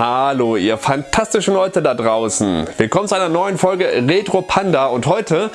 Hallo ihr fantastischen Leute da draußen. Willkommen zu einer neuen Folge Retro Panda und heute,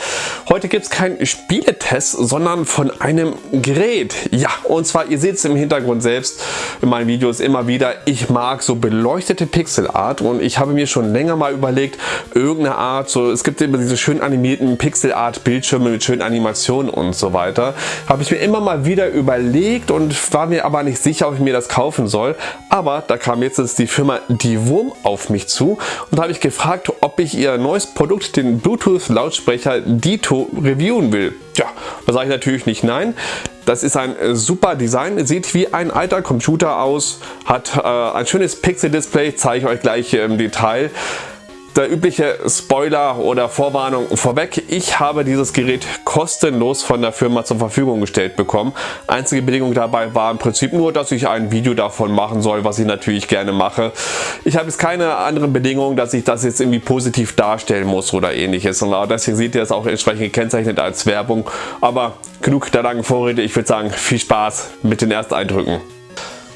heute gibt es keinen Spieletest, sondern von einem Gerät. Ja, und zwar, ihr seht es im Hintergrund selbst in meinen Videos immer wieder, ich mag so beleuchtete Pixelart und ich habe mir schon länger mal überlegt, irgendeine Art, so es gibt immer diese schön animierten Pixelart Bildschirme mit schönen Animationen und so weiter. Habe ich mir immer mal wieder überlegt und war mir aber nicht sicher, ob ich mir das kaufen soll. Aber da kam jetzt die Firma die Wurm auf mich zu und habe ich gefragt, ob ich ihr neues Produkt, den Bluetooth Lautsprecher Dito, reviewen will. Ja, da sage ich natürlich nicht nein. Das ist ein super Design, sieht wie ein alter Computer aus, hat äh, ein schönes Pixel-Display, zeige ich euch gleich im Detail der übliche Spoiler oder Vorwarnung vorweg. Ich habe dieses Gerät kostenlos von der Firma zur Verfügung gestellt bekommen. Einzige Bedingung dabei war im Prinzip nur, dass ich ein Video davon machen soll, was ich natürlich gerne mache. Ich habe jetzt keine anderen Bedingungen, dass ich das jetzt irgendwie positiv darstellen muss oder ähnliches. Und deswegen seht ihr es auch entsprechend gekennzeichnet als Werbung. Aber genug der langen Vorrede. Ich würde sagen, viel Spaß mit den ersten Eindrücken.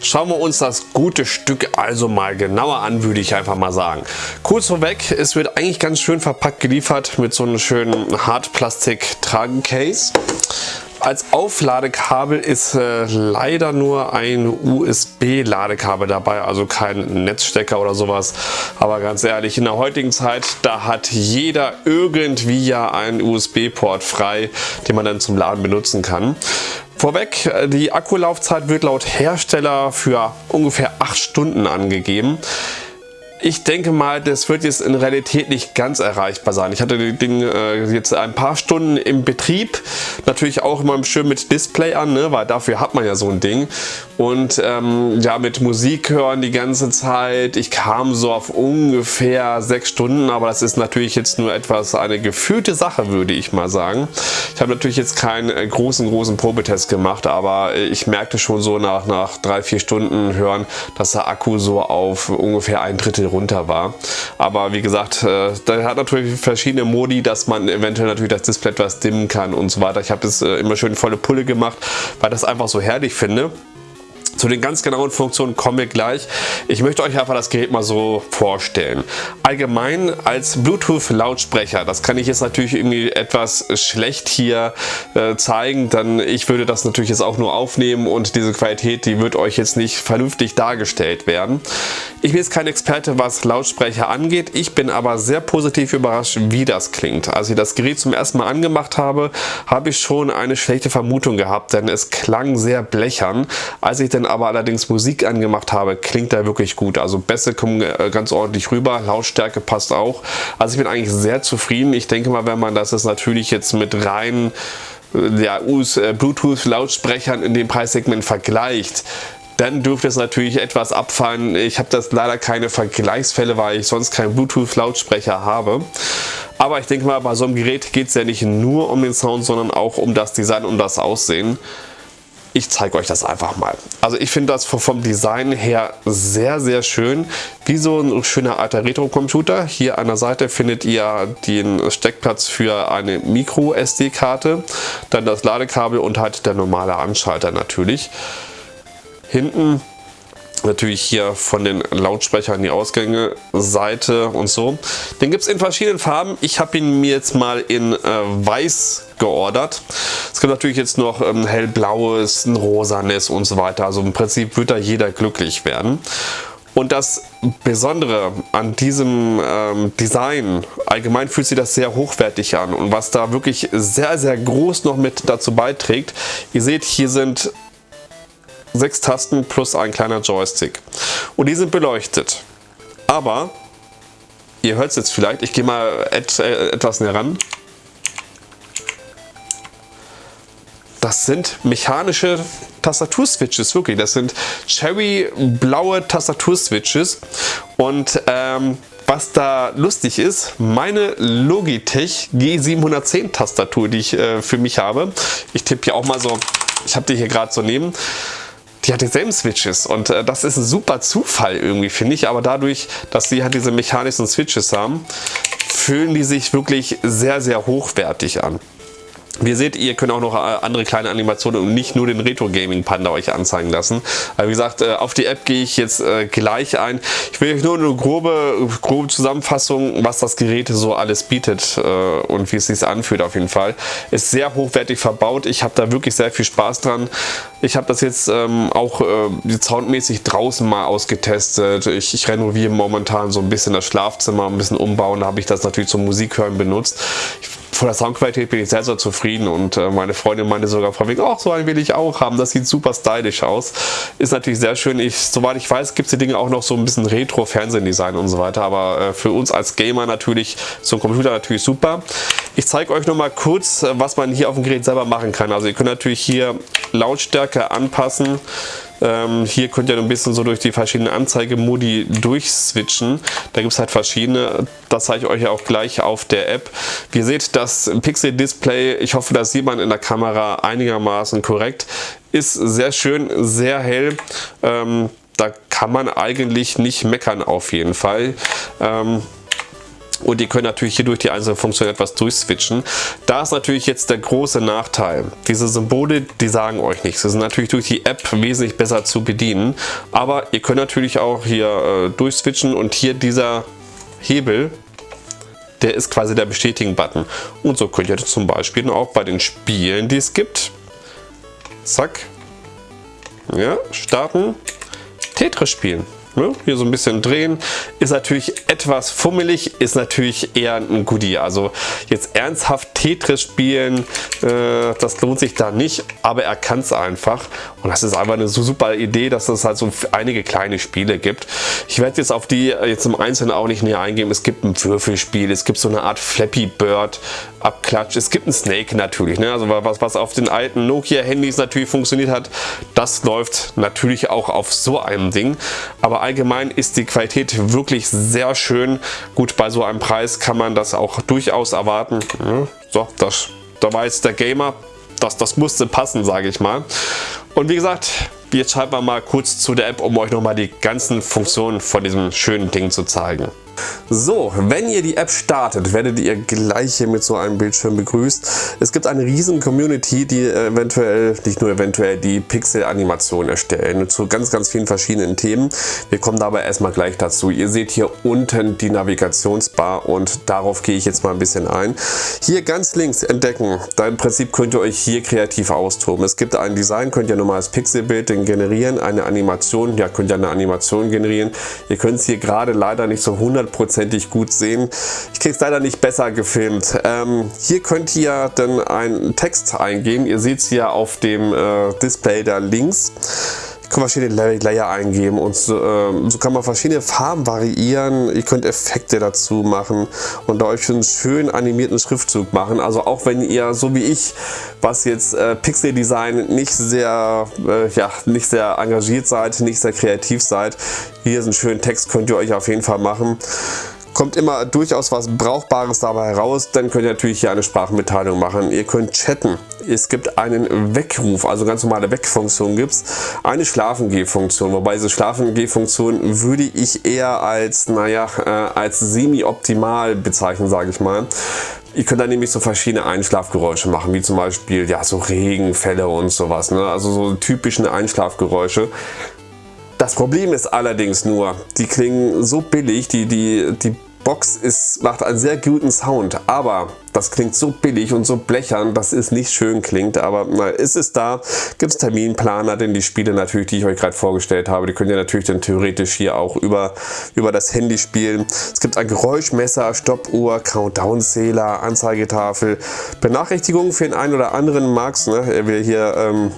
Schauen wir uns das gute Stück also mal genauer an, würde ich einfach mal sagen. Kurz vorweg, es wird eigentlich ganz schön verpackt geliefert mit so einem schönen Hartplastik-Tragencase. Als Aufladekabel ist äh, leider nur ein USB-Ladekabel dabei, also kein Netzstecker oder sowas. Aber ganz ehrlich, in der heutigen Zeit, da hat jeder irgendwie ja einen USB-Port frei, den man dann zum Laden benutzen kann. Vorweg, äh, die Akkulaufzeit wird laut Hersteller für ungefähr 8 Stunden angegeben. Ich denke mal, das wird jetzt in Realität nicht ganz erreichbar sein. Ich hatte das Ding äh, jetzt ein paar Stunden im Betrieb. Natürlich auch immer schön mit Display an, ne? weil dafür hat man ja so ein Ding. Und ähm, ja, mit Musik hören die ganze Zeit. Ich kam so auf ungefähr sechs Stunden, aber das ist natürlich jetzt nur etwas eine gefühlte Sache, würde ich mal sagen. Ich habe natürlich jetzt keinen äh, großen, großen Probetest gemacht, aber ich merkte schon so nach, nach drei, vier Stunden hören, dass der Akku so auf ungefähr ein Drittel runter war. Aber wie gesagt, äh, da hat natürlich verschiedene Modi, dass man eventuell natürlich das Display etwas dimmen kann und so weiter. Ich habe das äh, immer schön volle Pulle gemacht, weil das einfach so herrlich finde. Zu den ganz genauen Funktionen kommen wir gleich. Ich möchte euch einfach das Gerät mal so vorstellen. Allgemein als Bluetooth Lautsprecher, das kann ich jetzt natürlich irgendwie etwas schlecht hier äh, zeigen, denn ich würde das natürlich jetzt auch nur aufnehmen und diese Qualität, die wird euch jetzt nicht vernünftig dargestellt werden. Ich bin jetzt kein Experte, was Lautsprecher angeht, ich bin aber sehr positiv überrascht, wie das klingt. Als ich das Gerät zum ersten Mal angemacht habe, habe ich schon eine schlechte Vermutung gehabt, denn es klang sehr blechern. Als ich dann aber allerdings Musik angemacht habe, klingt er wirklich gut. Also Bässe kommen äh, ganz ordentlich rüber, Lautstärke passt auch. Also ich bin eigentlich sehr zufrieden. Ich denke mal, wenn man das jetzt natürlich jetzt mit rein äh, ja, äh, Bluetooth-Lautsprechern in dem Preissegment vergleicht, dann dürfte es natürlich etwas abfallen. Ich habe das leider keine Vergleichsfälle, weil ich sonst keinen Bluetooth-Lautsprecher habe. Aber ich denke mal, bei so einem Gerät geht es ja nicht nur um den Sound, sondern auch um das Design und das Aussehen. Ich zeige euch das einfach mal. Also ich finde das vom Design her sehr, sehr schön. Wie so ein schöner alter Retro-Computer. Hier an der Seite findet ihr den Steckplatz für eine Micro-SD-Karte, dann das Ladekabel und halt der normale Anschalter natürlich. Hinten natürlich hier von den Lautsprechern die Ausgänge, Seite und so. Den gibt es in verschiedenen Farben. Ich habe ihn mir jetzt mal in äh, weiß geordert. Es gibt natürlich jetzt noch ähm, hellblaues, ein rosanes und so weiter. Also im Prinzip wird da jeder glücklich werden. Und das Besondere an diesem ähm, Design, allgemein fühlt sich das sehr hochwertig an und was da wirklich sehr, sehr groß noch mit dazu beiträgt, ihr seht, hier sind sechs Tasten plus ein kleiner Joystick. Und die sind beleuchtet. Aber, ihr hört es jetzt vielleicht, ich gehe mal et, äh, etwas näher ran. Das sind mechanische Tastaturswitches, wirklich. Das sind cherry blaue Tastaturswitches. Und ähm, was da lustig ist, meine Logitech G710 Tastatur, die ich äh, für mich habe. Ich tippe hier auch mal so, ich habe die hier gerade so neben die hat dieselben Switches und äh, das ist ein super Zufall irgendwie, finde ich. Aber dadurch, dass sie halt diese mechanischen Switches haben, fühlen die sich wirklich sehr, sehr hochwertig an. Wie ihr seht, ihr könnt auch noch äh, andere kleine Animationen und nicht nur den Retro Gaming Panda euch anzeigen lassen. Aber wie gesagt, äh, auf die App gehe ich jetzt äh, gleich ein. Ich will euch nur eine grobe, grobe Zusammenfassung, was das Gerät so alles bietet und wie es sich anfühlt auf jeden Fall. Ist sehr hochwertig verbaut. Ich habe da wirklich sehr viel Spaß dran. Ich habe das jetzt ähm, auch soundmäßig draußen mal ausgetestet. Ich, ich renoviere momentan so ein bisschen das Schlafzimmer, ein bisschen umbauen. Da habe ich das natürlich zum Musikhören benutzt. Ich von der Soundqualität bin ich sehr, sehr zufrieden und äh, meine Freundin meinte sogar vor wegen, ach, so ein will ich auch haben, das sieht super stylisch aus. Ist natürlich sehr schön. Ich, soweit ich weiß, gibt es die Dinge auch noch so ein bisschen Retro-Fernsehdesign und so weiter, aber äh, für uns als Gamer natürlich, zum Computer natürlich super. Ich zeige euch noch mal kurz, äh, was man hier auf dem Gerät selber machen kann. Also ihr könnt natürlich hier Lautstärke anpassen. Ähm, hier könnt ihr ein bisschen so durch die verschiedenen Anzeigemodi durchswitchen. Da gibt es halt verschiedene. Das zeige ich euch ja auch gleich auf der App. Wie ihr seht, das Pixel-Display, ich hoffe, das sieht man in der Kamera einigermaßen korrekt, ist sehr schön, sehr hell. Ähm, da kann man eigentlich nicht meckern auf jeden Fall. Ähm, und ihr könnt natürlich hier durch die einzelnen Funktionen etwas durchswitchen. Da ist natürlich jetzt der große Nachteil. Diese Symbole, die sagen euch nichts. Sie sind natürlich durch die App wesentlich besser zu bedienen. Aber ihr könnt natürlich auch hier äh, durchswitchen und hier dieser Hebel, der ist quasi der Bestätigen-Button. Und so könnt ihr zum Beispiel auch bei den Spielen, die es gibt, zack, ja, starten, Tetris spielen. Ne? Hier so ein bisschen drehen. Ist natürlich etwas fummelig, ist natürlich eher ein Goodie. Also jetzt ernsthaft Tetris spielen, äh, das lohnt sich da nicht, aber er kann es einfach. Und das ist einfach eine so super Idee, dass es halt so einige kleine Spiele gibt. Ich werde jetzt auf die jetzt im Einzelnen auch nicht näher eingehen. Es gibt ein Würfelspiel, es gibt so eine Art Flappy Bird Abklatsch. Es gibt ein Snake natürlich. Ne? Also was, was auf den alten Nokia Handys natürlich funktioniert hat, das läuft natürlich auch auf so einem Ding. Aber allgemein ist die Qualität wirklich sehr schön. Gut, bei so einem Preis kann man das auch durchaus erwarten. So, das, da war jetzt der Gamer, das, das musste passen, sage ich mal. Und wie gesagt, jetzt schalten wir mal kurz zu der App, um euch nochmal die ganzen Funktionen von diesem schönen Ding zu zeigen. So, wenn ihr die App startet, werdet ihr gleich hier mit so einem Bildschirm begrüßt. Es gibt eine riesen Community, die eventuell, nicht nur eventuell, die Pixel-Animation erstellen zu ganz, ganz vielen verschiedenen Themen. Wir kommen dabei erstmal gleich dazu. Ihr seht hier unten die Navigationsbar und darauf gehe ich jetzt mal ein bisschen ein. Hier ganz links entdecken, da im Prinzip könnt ihr euch hier kreativ austoben. Es gibt ein Design, könnt ihr normales Pixelbild generieren, eine Animation, ja könnt ihr eine Animation generieren. Ihr könnt es hier gerade leider nicht so 100 hundertprozentig gut sehen. Ich kriege es leider nicht besser gefilmt. Ähm, hier könnt ihr dann einen Text eingeben. Ihr seht es hier auf dem äh, Display da links. Könnt verschiedene Layer eingeben und so, äh, so, kann man verschiedene Farben variieren. Ihr könnt Effekte dazu machen und euch einen schön animierten Schriftzug machen. Also auch wenn ihr, so wie ich, was jetzt äh, Pixel Design nicht sehr, äh, ja, nicht sehr engagiert seid, nicht sehr kreativ seid, hier ist ein schöner Text, könnt ihr euch auf jeden Fall machen kommt immer durchaus was Brauchbares dabei heraus. Dann könnt ihr natürlich hier eine Sprachmitteilung machen. Ihr könnt chatten. Es gibt einen Weckruf, also ganz normale Weckfunktion gibt es. Eine Schlafengeh-Funktion, wobei diese Schlafengeh-Funktion würde ich eher als, naja, äh, als semi-optimal bezeichnen, sage ich mal. Ihr könnt dann nämlich so verschiedene Einschlafgeräusche machen, wie zum Beispiel ja so Regenfälle und sowas. Ne? Also so typische Einschlafgeräusche. Das Problem ist allerdings nur, die klingen so billig, die, die, die Box ist, macht einen sehr guten Sound, aber das klingt so billig und so blechern, dass es nicht schön klingt, aber na, ist es da, gibt es Terminplaner, denn die Spiele natürlich, die ich euch gerade vorgestellt habe, die könnt ihr natürlich dann theoretisch hier auch über, über das Handy spielen. Es gibt ein Geräuschmesser, Stoppuhr, Countdown-Zähler, Anzeigetafel, Benachrichtigungen für den einen oder anderen Max, ne? er will hier ähm,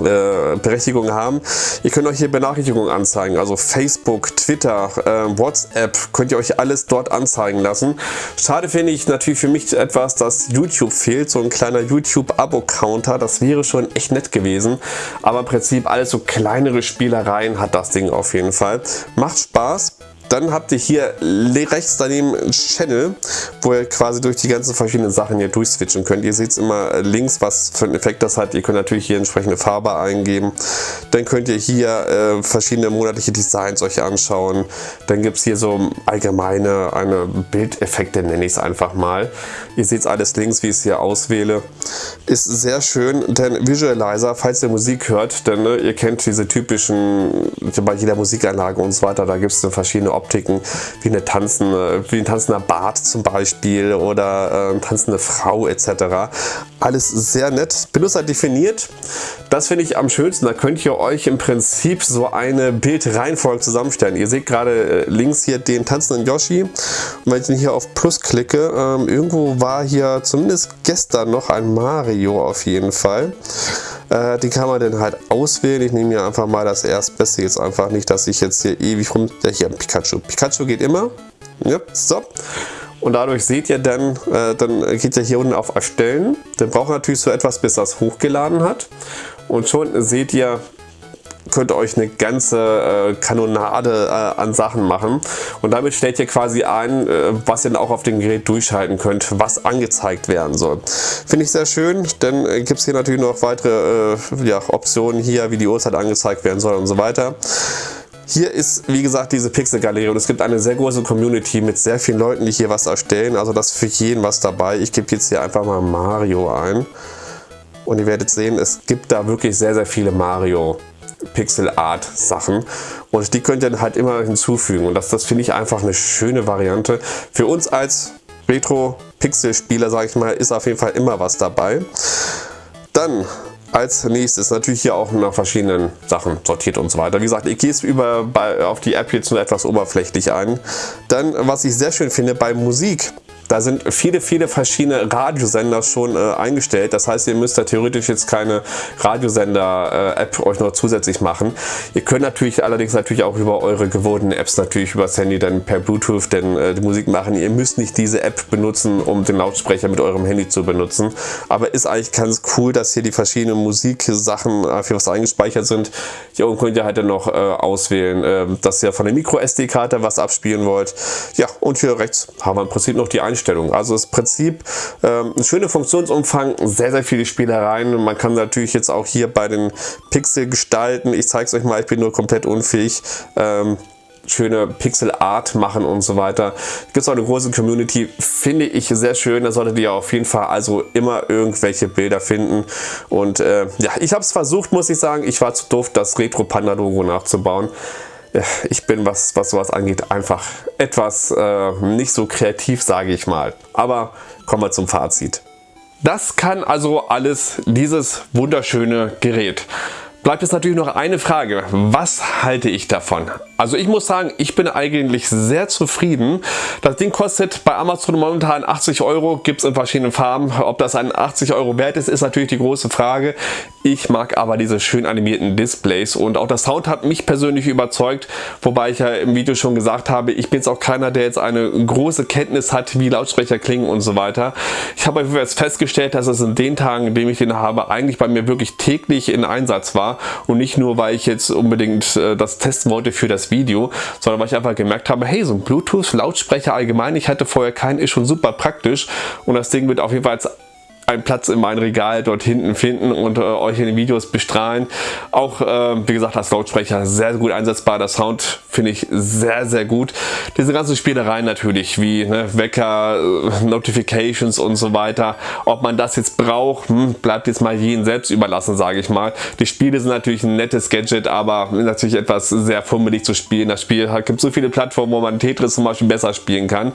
äh, Berechtigung haben. Ihr könnt euch hier Benachrichtigungen anzeigen, also Facebook, Twitter, äh, WhatsApp, könnt ihr euch alles dort anzeigen lassen. Schade finde ich natürlich für mich etwas, dass YouTube fehlt, so ein kleiner YouTube-Abo-Counter, das wäre schon echt nett gewesen, aber im Prinzip alles so kleinere Spielereien hat das Ding auf jeden Fall. Macht Spaß, Dann habt ihr hier rechts daneben Channel, wo ihr quasi durch die ganzen verschiedenen Sachen hier durchswitchen könnt. Ihr seht immer links, was für einen Effekt das hat. Ihr könnt natürlich hier entsprechende Farbe eingeben. Dann könnt ihr hier äh, verschiedene monatliche Designs euch anschauen. Dann gibt es hier so allgemeine eine Bildeffekte, nenne ich es einfach mal. Ihr seht alles links, wie ich es hier auswähle. Ist sehr schön, denn Visualizer, falls ihr Musik hört, denn ne, ihr kennt diese typischen, bei jeder Musikanlage und so weiter, da gibt es verschiedene Optiken, wie, eine tanzende, wie ein tanzender Bart zum Beispiel oder äh, tanzende Frau etc. Alles sehr nett, Benutzer definiert. Das finde ich am schönsten, da könnt ihr euch im Prinzip so eine Bildreihenfolge zusammenstellen. Ihr seht gerade äh, links hier den tanzenden Yoshi und wenn ich hier auf Plus klicke, ähm, irgendwo war hier zumindest gestern noch ein Mario auf jeden Fall. Äh, die kann man dann halt auswählen. Ich nehme hier einfach mal das erstbeste jetzt einfach nicht, dass ich jetzt hier ewig rum... Ja, hier Pikachu. Pikachu geht immer. Ja, so. Und dadurch seht ihr dann, äh, dann geht ihr hier unten auf Erstellen. Dann braucht natürlich so etwas, bis das hochgeladen hat. Und schon seht ihr, könnt ihr euch eine ganze äh, Kanonade äh, an Sachen machen und damit stellt ihr quasi ein, äh, was ihr dann auch auf dem Gerät durchschalten könnt, was angezeigt werden soll. Finde ich sehr schön, denn äh, gibt es hier natürlich noch weitere äh, ja, Optionen hier, wie die Uhrzeit angezeigt werden soll und so weiter. Hier ist, wie gesagt, diese Pixel-Galerie und es gibt eine sehr große Community mit sehr vielen Leuten, die hier was erstellen. Also das ist für jeden was dabei. Ich gebe jetzt hier einfach mal Mario ein. Und ihr werdet sehen, es gibt da wirklich sehr, sehr viele Mario Pixel Art Sachen und die könnt ihr halt immer hinzufügen und das, das finde ich einfach eine schöne Variante. Für uns als Retro Pixel Spieler, sage ich mal, ist auf jeden Fall immer was dabei. Dann als nächstes natürlich hier auch nach verschiedenen Sachen sortiert und so weiter. Wie gesagt, ich gehe es über bei, auf die App jetzt nur etwas oberflächlich ein. Dann, was ich sehr schön finde, bei Musik da sind viele, viele verschiedene Radiosender schon äh, eingestellt. Das heißt, ihr müsst da theoretisch jetzt keine Radiosender-App euch noch zusätzlich machen. Ihr könnt natürlich allerdings natürlich auch über eure gewohnten Apps natürlich über das Handy dann per Bluetooth denn, äh, die Musik machen. Ihr müsst nicht diese App benutzen, um den Lautsprecher mit eurem Handy zu benutzen. Aber ist eigentlich ganz cool, dass hier die verschiedenen Musiksachen äh, für was eingespeichert sind. Hier oben könnt ihr halt dann noch äh, auswählen, äh, dass ihr von der Micro SD-Karte was abspielen wollt. Ja, und hier rechts haben wir im Prinzip noch die Einstellungen. Also das Prinzip ähm, ein schöner Funktionsumfang, sehr, sehr viele Spielereien. Man kann natürlich jetzt auch hier bei den Pixel gestalten. Ich zeige es euch mal, ich bin nur komplett unfähig. Ähm, schöne Pixel Art machen und so weiter. Gibt es auch eine große Community, finde ich sehr schön. Da solltet ihr auf jeden Fall also immer irgendwelche Bilder finden. Und äh, ja, ich habe es versucht, muss ich sagen. Ich war zu doof, das Retro Panda Logo nachzubauen ich bin, was, was sowas angeht, einfach etwas äh, nicht so kreativ, sage ich mal. Aber kommen wir zum Fazit. Das kann also alles dieses wunderschöne Gerät. Bleibt jetzt natürlich noch eine Frage. Was halte ich davon? Also ich muss sagen, ich bin eigentlich sehr zufrieden. Das Ding kostet bei Amazon momentan 80 Euro, gibt es in verschiedenen Farben. Ob das ein 80 Euro wert ist, ist natürlich die große Frage. Ich mag aber diese schön animierten Displays und auch der Sound hat mich persönlich überzeugt, wobei ich ja im Video schon gesagt habe, ich bin jetzt auch keiner, der jetzt eine große Kenntnis hat, wie Lautsprecher klingen und so weiter. Ich habe jetzt festgestellt, dass es in den Tagen, in denen ich den habe, eigentlich bei mir wirklich täglich in Einsatz war und nicht nur, weil ich jetzt unbedingt äh, das testen wollte für das Video, sondern weil ich einfach gemerkt habe, hey, so ein Bluetooth-Lautsprecher allgemein, ich hatte vorher keinen, ist schon super praktisch. Und das Ding wird auf jeden Fall einen Platz in meinem Regal dort hinten finden und äh, euch in den Videos bestrahlen. Auch, äh, wie gesagt, als Lautsprecher sehr gut einsetzbar. Der Sound finde ich sehr, sehr gut. Diese ganzen Spielereien natürlich, wie ne, Wecker, äh, Notifications und so weiter. Ob man das jetzt braucht, hm, bleibt jetzt mal jeden selbst überlassen, sage ich mal. Die Spiele sind natürlich ein nettes Gadget, aber natürlich etwas sehr fummelig zu spielen. Das Spiel hat, gibt so viele Plattformen, wo man Tetris zum Beispiel besser spielen kann.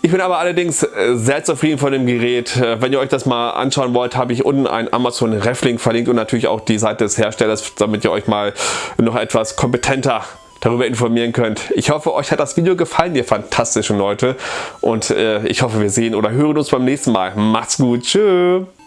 Ich bin aber allerdings äh, sehr zufrieden von dem Gerät. Äh, wenn ihr euch das anschauen wollt, habe ich unten einen Amazon Reflink verlinkt und natürlich auch die Seite des Herstellers, damit ihr euch mal noch etwas kompetenter darüber informieren könnt. Ich hoffe, euch hat das Video gefallen, ihr fantastischen Leute. Und äh, ich hoffe, wir sehen oder hören uns beim nächsten Mal. Macht's gut. Tschüss.